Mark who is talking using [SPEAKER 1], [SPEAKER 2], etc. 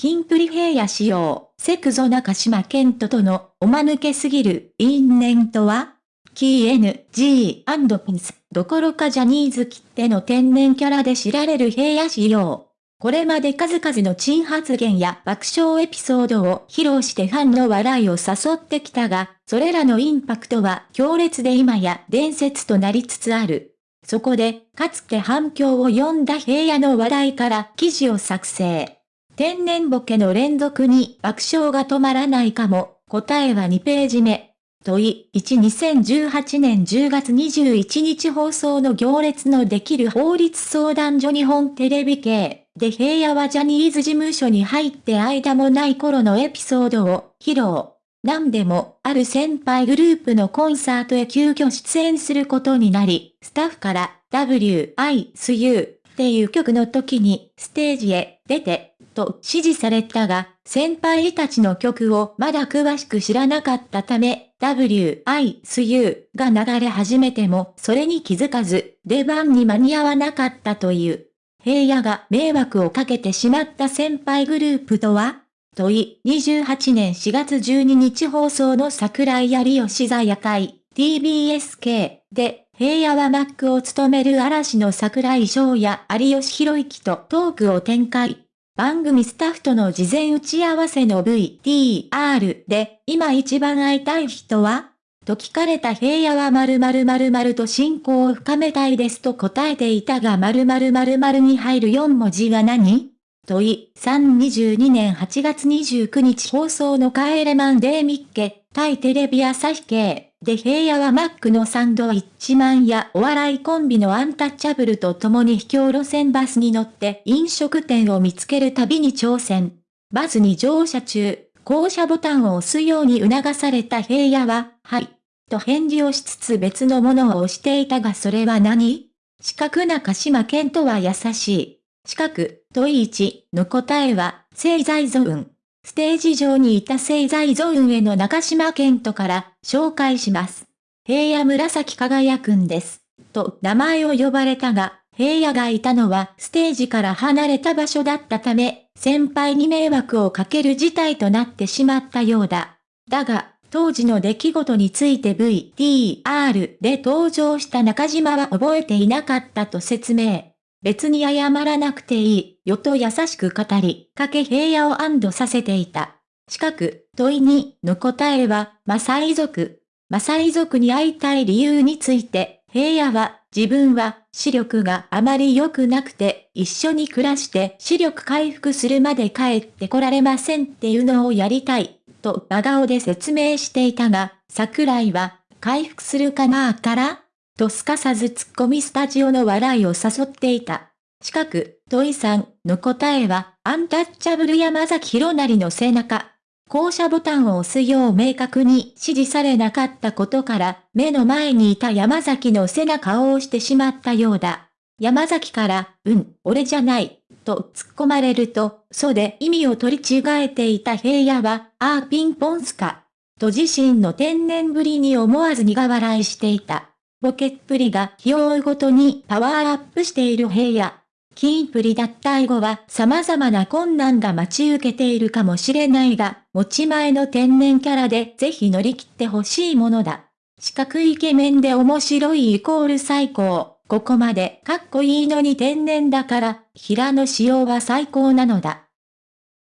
[SPEAKER 1] キンプリ平野仕様、セクゾ中島健人とのおまぬけすぎる因縁とは？キー NG& ピンス、どころかジャニーズ切手の天然キャラで知られる平野仕様。これまで数々の珍発言や爆笑エピソードを披露してファンの笑いを誘ってきたが、それらのインパクトは強烈で今や伝説となりつつある。そこで、かつて反響を呼んだ平野の話題から記事を作成。天然ボケの連続に爆笑が止まらないかも、答えは2ページ目。問い1 2018年10月21日放送の行列のできる法律相談所日本テレビ系で平野はジャニーズ事務所に入って間もない頃のエピソードを披露。何でも、ある先輩グループのコンサートへ急遽出演することになり、スタッフから W, I, S, U っていう曲の時にステージへ出てと指示されたが、先輩たちの曲をまだ詳しく知らなかったため、W, I, S, U が流れ始めてもそれに気づかず、出番に間に合わなかったという。平野が迷惑をかけてしまった先輩グループとは？問い、28年4月12日放送の桜井有吉座夜会、TBSK で、平野はマックを務める嵐の桜井翔や有吉弘之とトークを展開。番組スタッフとの事前打ち合わせの VTR で、今一番会いたい人はと聞かれた平野は〇〇〇〇と進行を深めたいですと答えていたが〇〇〇〇に入る4文字は何？問い、322年8月29日放送の帰れマンデーミッケ、対テレビ朝日系。で平野はマックのサンドイッチマンやお笑いコンビのアンタッチャブルと共に秘境路線バスに乗って飲食店を見つける旅に挑戦。バスに乗車中、降車ボタンを押すように促された平野は、はい。と返事をしつつ別のものを押していたがそれは何？四角中島健とは優しい。四角、問い1の答えは、製材ゾーン。ステージ上にいた製材ゾーンへの中島健人から紹介します。平野紫輝くんです。と名前を呼ばれたが、平野がいたのはステージから離れた場所だったため、先輩に迷惑をかける事態となってしまったようだ。だが、当時の出来事について VTR で登場した中島は覚えていなかったと説明。別に謝らなくていい、よと優しく語り、かけ平野を安堵させていた。近く、問いにの答えは、マサイ族。マサイ族に会いたい理由について、平野は、自分は、視力があまり良くなくて、一緒に暮らして視力回復するまで帰ってこられませんっていうのをやりたい、と真顔で説明していたが、桜井は、回復するかなーからとすかさず突っ込みスタジオの笑いを誘っていた。近く、トイさんの答えは、アンタッチャブル山崎弘成の背中。降車ボタンを押すよう明確に指示されなかったことから、目の前にいた山崎の背中を押してしまったようだ。山崎から、うん、俺じゃない、と突っ込まれると、そで意味を取り違えていた平野は、ああピンポンスか。と自身の天然ぶりに思わず苦笑いしていた。ボケっぷりが日を追うごとにパワーアップしている平野。キープリ脱退後は様々な困難が待ち受けているかもしれないが、持ち前の天然キャラでぜひ乗り切ってほしいものだ。四角イケメンで面白いイコール最高。ここまでかっこいいのに天然だから、平野仕様は最高なのだ。